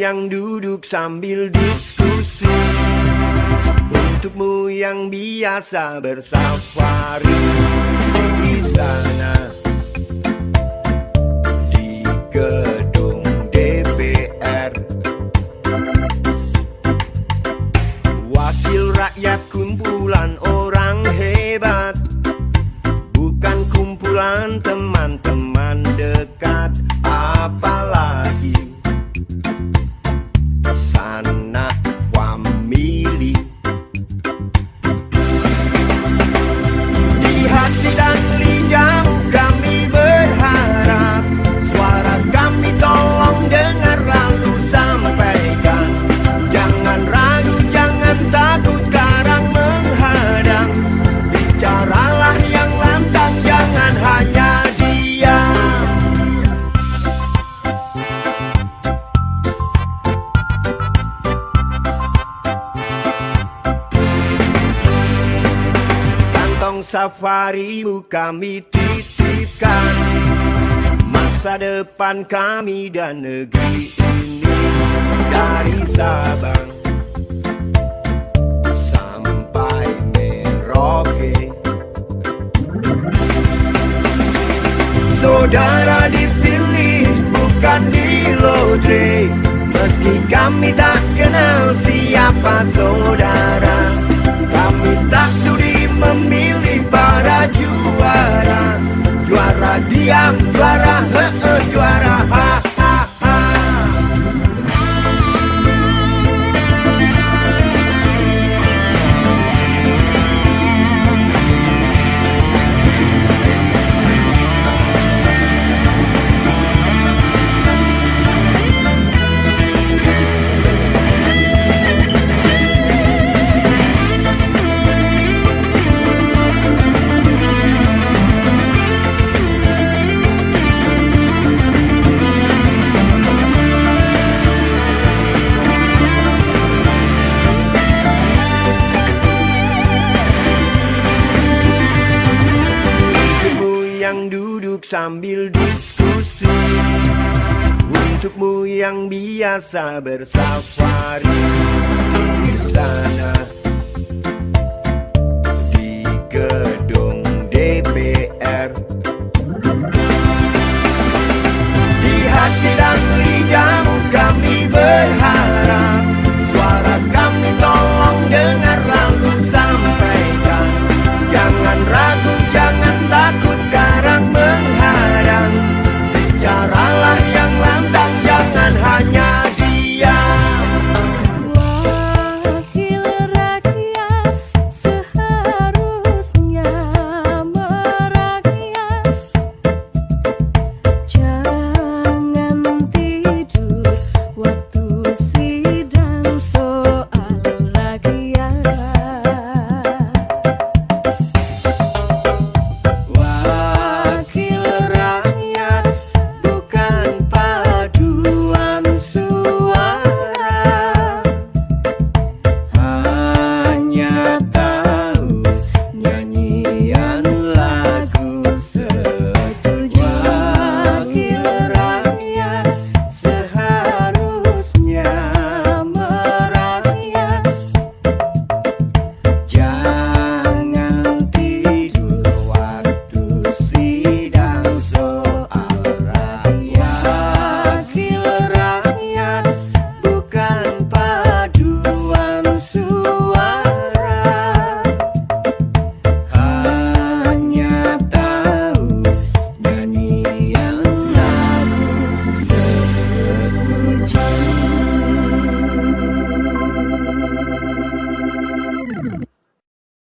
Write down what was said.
yang duduk sambil diskusi. Untukmu yang biasa bersafari di sana. Di gedung DPR Wakil rakyat kumpulan orang hebat. Bukan kumpulan teman-teman safarimu kami titipkan. Masa depan kami dan negeri ini Dari Sabang Sampai Merauke. Saudara dipilih bukan di lotre. Meski kami tak kenal siapa saudara Kami tak sudi he juara eh. Sambil diskusi. Untukmu yang biasa bersafari